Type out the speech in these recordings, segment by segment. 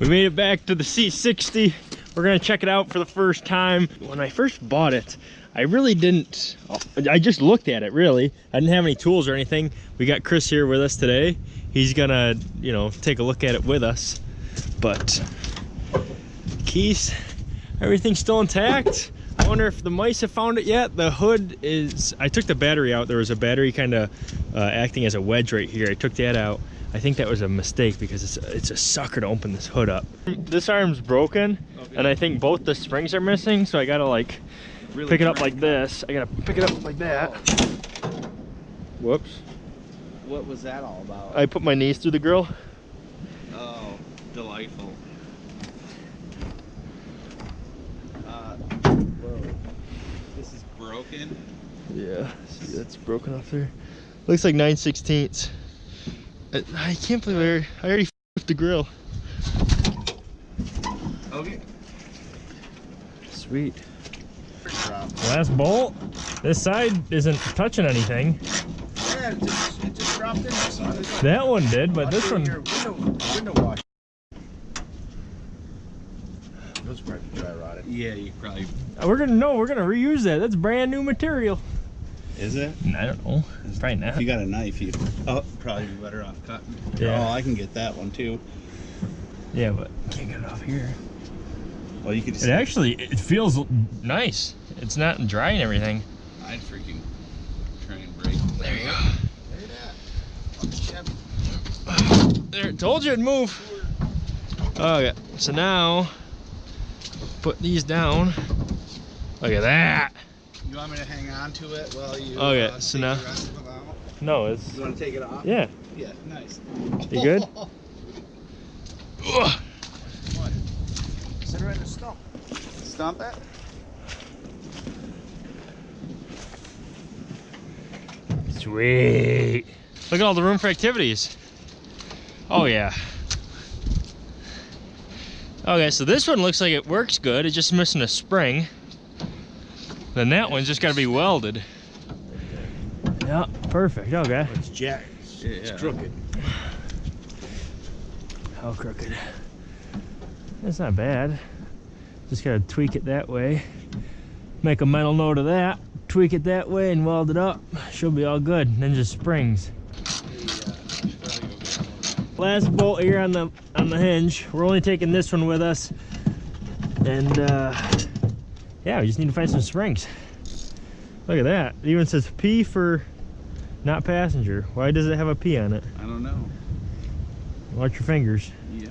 We made it back to the C60. We're gonna check it out for the first time. When I first bought it, I really didn't, I just looked at it really. I didn't have any tools or anything. We got Chris here with us today. He's gonna, you know, take a look at it with us. But keys, everything's still intact. I wonder if the mice have found it yet. The hood is, I took the battery out. There was a battery kind of uh, acting as a wedge right here. I took that out. I think that was a mistake because it's, it's a sucker to open this hood up. This arm's broken okay. and I think both the springs are missing. So I gotta like really pick it up like this. I gotta pick it up like that. Whoops. What was that all about? I put my knees through the grill. Oh, delightful. Uh, this is broken? Yeah, see that's broken off there. Looks like 9 16ths. I, I can't believe I, I already with the grill. Okay. Sweet. Last bolt. This side isn't touching anything. Yeah, it just, it just dropped in this one. That one did, but this one. Window, window wash. Those probably dry rotted. Yeah, you probably. We're gonna no, we're gonna reuse that. That's brand new material. Is it? I don't know. It's probably not. If you got a knife, you oh probably be better off cutting. Yeah. Oh, I can get that one too. Yeah, but can't get it off here. Well, you could. It actually it feels nice. It's not dry and everything. I'd freaking try and break. There you go. There, it is. There told you it'd move. Okay, so now put these down. Look at that. You want me to hang on to it while you? Okay, uh, so now. No, it's. You want to take it off? Yeah. Yeah, nice. You good? what? Sit right in the stump. Stump it. Sweet. Look at all the room for activities. Oh yeah. Okay, so this one looks like it works good. It's just missing a spring. Then that one's just got to be welded. Yeah, perfect. Okay. It's jacked. Yeah, it's crooked. How crooked? It's not bad. Just gotta tweak it that way. Make a mental note of that tweak it that way and weld it up should be all good and then just springs last bolt here on the on the hinge we're only taking this one with us and uh yeah we just need to find some springs look at that it even says p for not passenger why does it have a p on it i don't know watch your fingers yes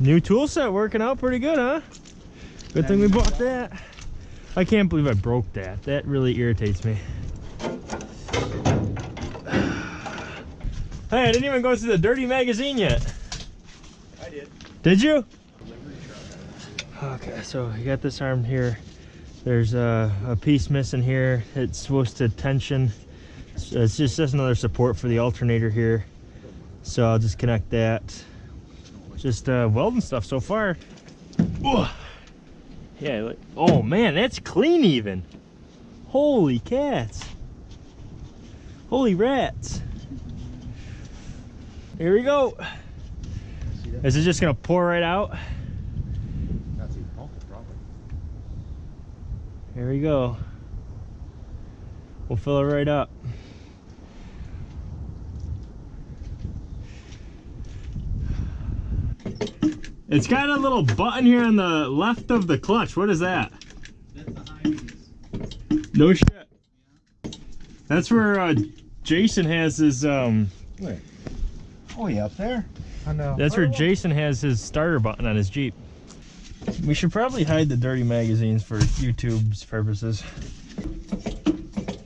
new tool set working out pretty good huh good thing we bought that I can't believe I broke that. That really irritates me. Hey, I didn't even go through the dirty magazine yet. I did. Did you? Okay, so you got this arm here. There's a, a piece missing here. It's supposed to tension. It's just, another support for the alternator here. So I'll just connect that. Just uh, welding stuff so far. Ooh. Yeah, oh man, that's clean even. Holy cats. Holy rats. Here we go. Is it just gonna pour right out? Here we go. We'll fill it right up. It's got a little button here on the left of the clutch. What is that? No shit. That's where uh, Jason has his um. Wait. Oh, yeah, up there. I know. That's where Jason has his starter button on his Jeep. We should probably hide the dirty magazines for YouTube's purposes.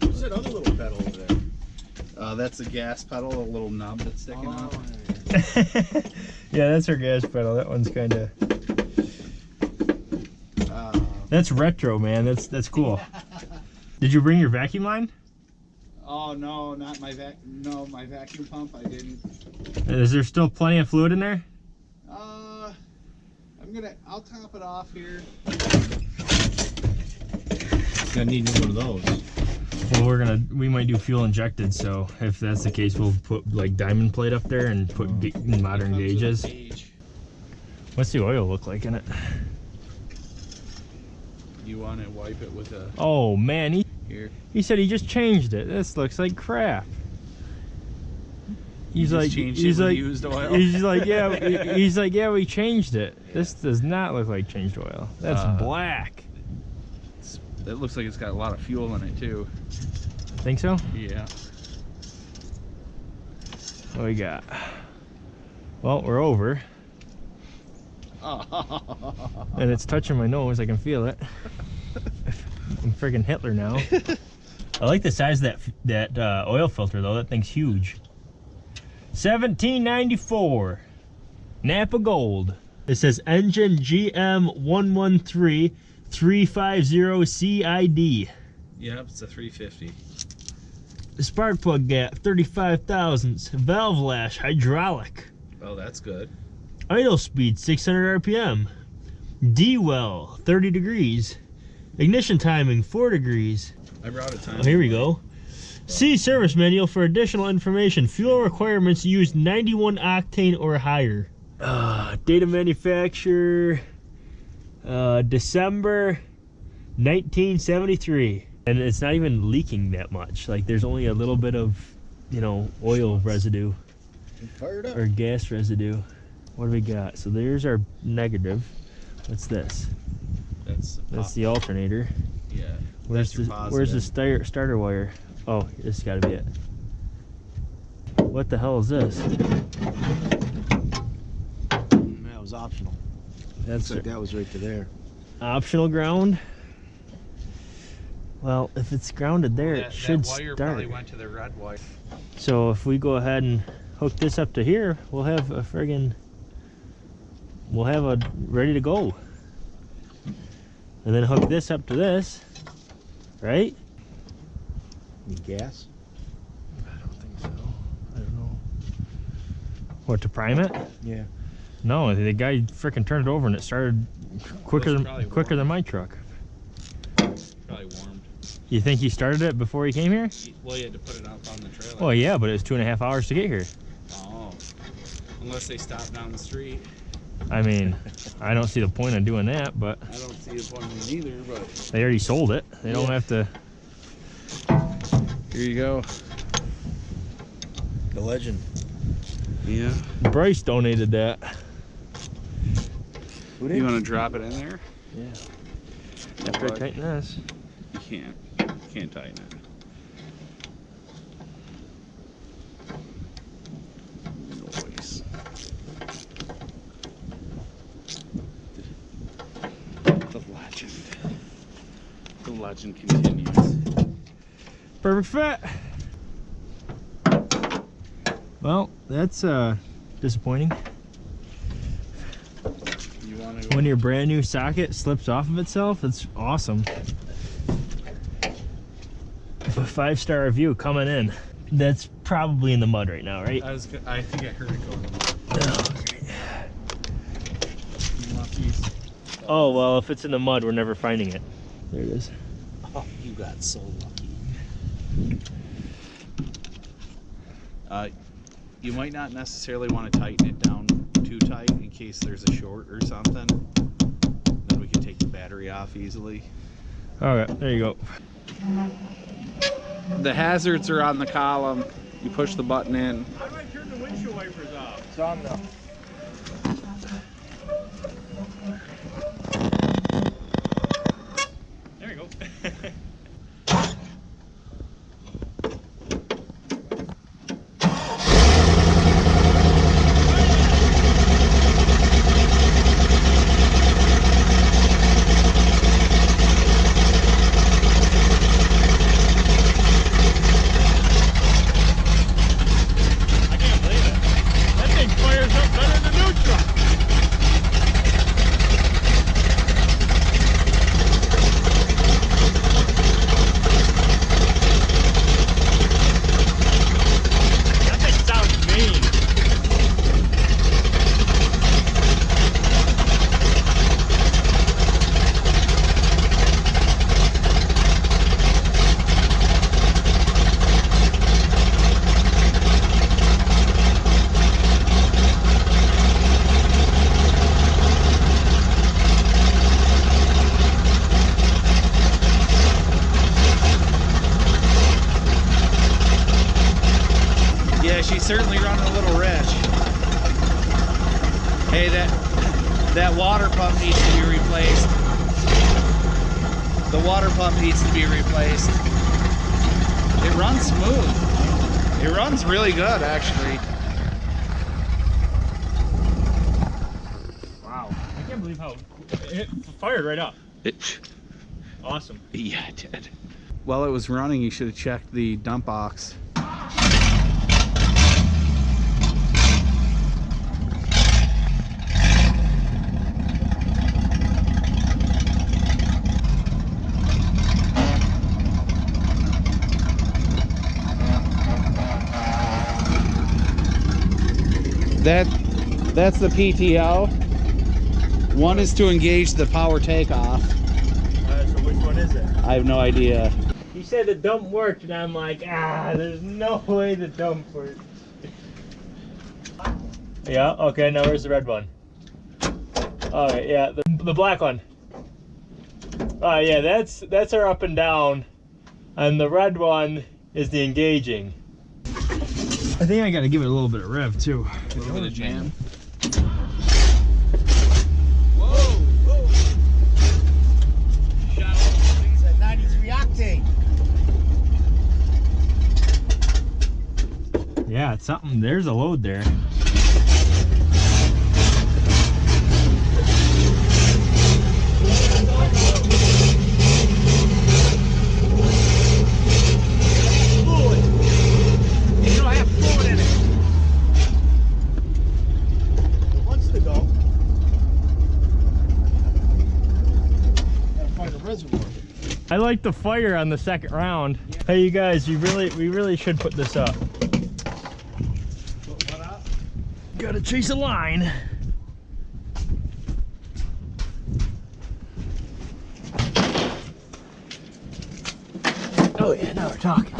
What's that other little pedal over there? Uh, that's a gas pedal, a little knob that's sticking oh, out. yeah, that's her gas pedal. That one's kind of. Uh, that's retro, man. That's that's cool. Did you bring your vacuum line? Oh no, not my vac. No, my vacuum pump. I didn't. Is there still plenty of fluid in there? I'm gonna. I'll top it off here. Gonna need one of those. Well, we're gonna, we might do fuel injected, so if that's the case, we'll put like diamond plate up there and put modern gauges. What's the oil look like in it? You want to wipe it with a Oh man, he here. he said he just changed it. This looks like crap. He's You like he's like used oil. he's like yeah he's like yeah we changed it. This does not look like changed oil. That's Uh, black. It looks like it's got a lot of fuel in it too. Think so? Yeah. What we got? Well, we're over, and it's touching my nose. I can feel it. I'm freaking Hitler now. I like the size of that that uh, oil filter though. That thing's huge. 1794, Napa Gold. It says engine GM 113 350 CID. Yep, it's a 350. Spark plug gap 35 thousandths. Valve lash hydraulic. Oh, that's good. Idle speed 600 RPM. dwell 30 degrees. Ignition timing 4 degrees. I brought a time. Oh, here we go. See service manual for additional information. Fuel requirements use 91 octane or higher. Uh, date of manufacture uh, December 1973. And it's not even leaking that much. Like there's only a little bit of, you know, oil residue Fired up. or gas residue. What do we got? So there's our negative. What's this? That's That's the alternator. yeah. Where's the your Where's the starter starter wire? Oh, this got to be it. What the hell is this? Mm, that was optional. That's Looks like that was right to there. optional ground. Well, if it's grounded there, that, it should that wire start. probably went to the red wire. So if we go ahead and hook this up to here, we'll have a friggin' we'll have a ready to go. And then hook this up to this, right? Need gas? I don't think so. I don't know. What to prime it? Yeah. No, the guy freaking turned it over and it started quicker than quicker warm. than my truck. Probably warmed. You think he started it before he came here? Well, you had to put it up on the trailer. Well, yeah, but it was two and a half hours to get here. Oh. Unless they stop down the street. I mean, I don't see the point of doing that, but I don't see a point in it either, but they already sold it. They don't have to. Here you go. The legend. Yeah. Bryce donated that. Who You want to drop it in there? Yeah. After I tighten this. You can't. You can't tighten it. Noise. The legend. The legend continues. Perfect fit. Well, that's uh disappointing. You When your brand new socket slips off of itself, it's awesome. A five star review coming in. That's probably in the mud right now, right? I was. I think I heard it. Oh, want? Oh well, if it's in the mud, we're never finding it. There it is. Oh, you got so lucky. Uh, you might not necessarily want to tighten it down too tight in case there's a short or something. Then we can take the battery off easily. Okay, there you go. The hazards are on the column. You push the button in. How do I turn the windshield wipers off? It's on the. There you go. I can't believe it. That thing fires up that that water pump needs to be replaced. The water pump needs to be replaced. It runs smooth. It runs really good, actually. Wow. I can't believe how it fired right up. It, Awesome. yeah, it did. While it was running, you should have checked the dump box. That that's the PTO. One is to engage the power takeoff. Uh, so which one is it? I have no idea. He said the dump worked, and I'm like, ah, there's no way the dump worked. Yeah, okay, now where's the red one? Alright, yeah, the, the black one. Oh yeah, that's that's our up and down. And the red one is the engaging. I think I gotta give it a little bit of rev too. A little bit of jam. It's at 93 octane. Yeah, it's something. There's a load there. Fluid. You don't have fluid in it. It wants to go. Gotta find a reservoir. I like the fire on the second round. Hey, you guys, you really, we really should put this up. Up? Gotta chase a line. Oh yeah, now we're talking.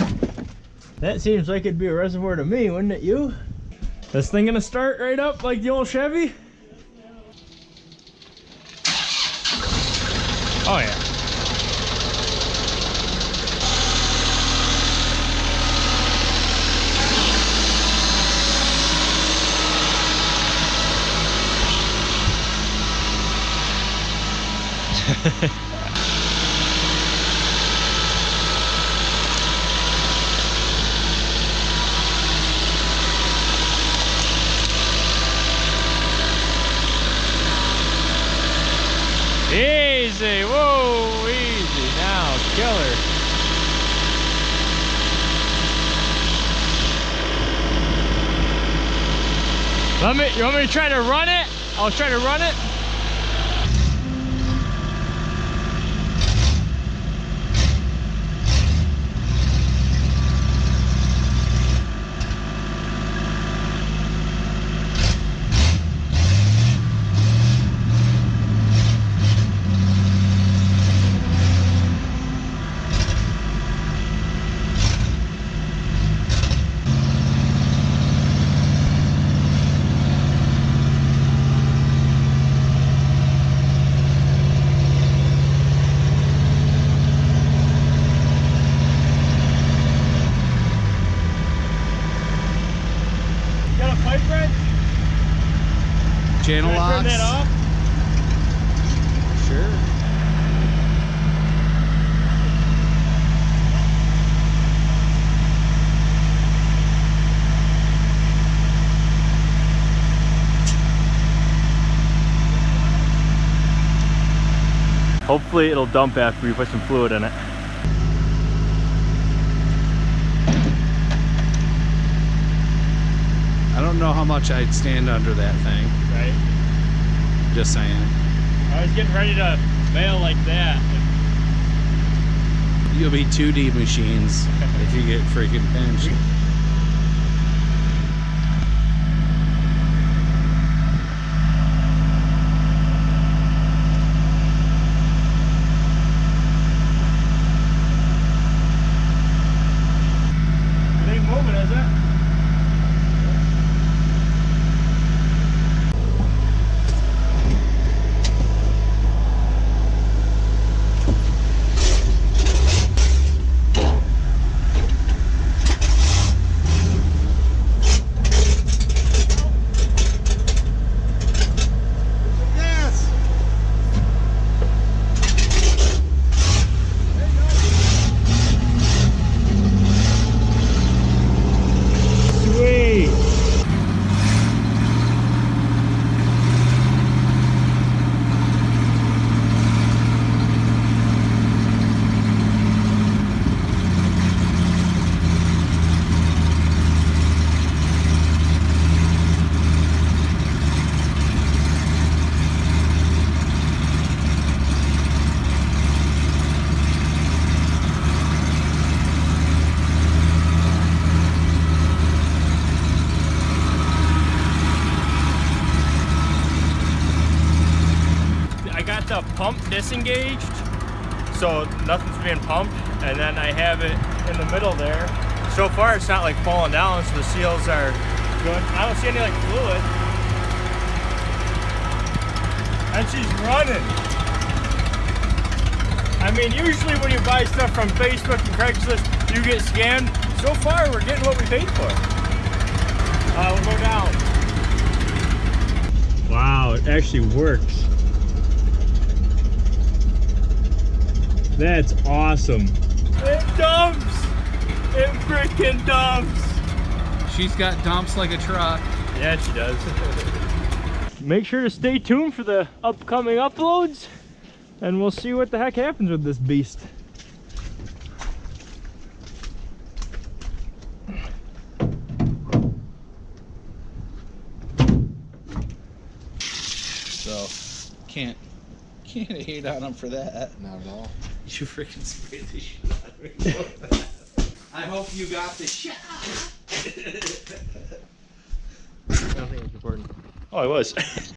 That seems like it'd be a reservoir to me, wouldn't it you? This thing gonna start right up like the old Chevy? Oh yeah. Easy, whoa, easy now, killer. Let me, you want me to try to run it? I'll try to run it. You got a pipe wrench? Channel Can I turn locks. that off? Sure. Hopefully it'll dump after we put some fluid in it. I don't know how much I'd stand under that thing. Right? Just saying. I was getting ready to bail like that. You'll be 2D machines if you get freaking pinched. It ain't moving, is it? got the pump disengaged, so nothing's being pumped, and then I have it in the middle there. So far, it's not like falling down, so the seals are good. I don't see any like fluid. And she's running. I mean, usually when you buy stuff from Facebook and Craigslist, you get scammed. So far, we're getting what we paid for. Uh, we'll go down. Wow, it actually works. That's awesome. It dumps! It freaking dumps! She's got dumps like a truck. Yeah, she does. Make sure to stay tuned for the upcoming uploads, and we'll see what the heck happens with this beast. So can't can't hate on them for that. Not at all. You freaking sprayed the shit out of me. I hope you got the shot. Oh, I was.